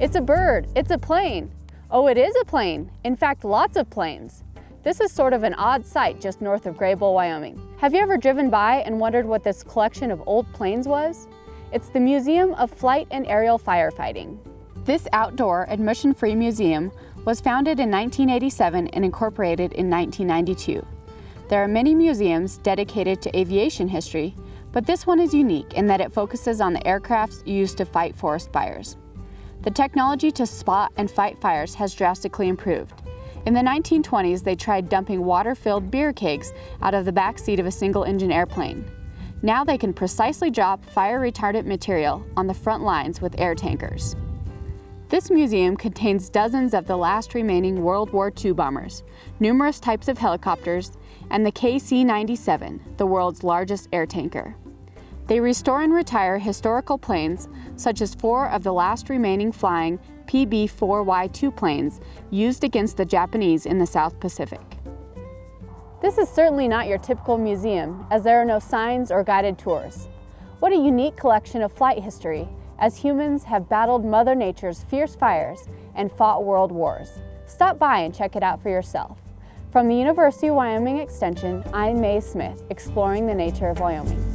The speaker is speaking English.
It's a bird, it's a plane. Oh, it is a plane. In fact, lots of planes. This is sort of an odd sight just north of Greybull, Wyoming. Have you ever driven by and wondered what this collection of old planes was? It's the Museum of Flight and Aerial Firefighting. This outdoor, admission-free museum was founded in 1987 and incorporated in 1992. There are many museums dedicated to aviation history, but this one is unique in that it focuses on the aircrafts used to fight forest fires. The technology to spot and fight fires has drastically improved. In the 1920s, they tried dumping water-filled beer kegs out of the back seat of a single-engine airplane. Now they can precisely drop fire-retardant material on the front lines with air tankers. This museum contains dozens of the last remaining World War II bombers, numerous types of helicopters, and the KC-97, the world's largest air tanker. They restore and retire historical planes, such as four of the last remaining flying PB-4Y2 planes used against the Japanese in the South Pacific. This is certainly not your typical museum, as there are no signs or guided tours. What a unique collection of flight history, as humans have battled Mother Nature's fierce fires and fought world wars. Stop by and check it out for yourself. From the University of Wyoming Extension, I'm Mae Smith, exploring the nature of Wyoming.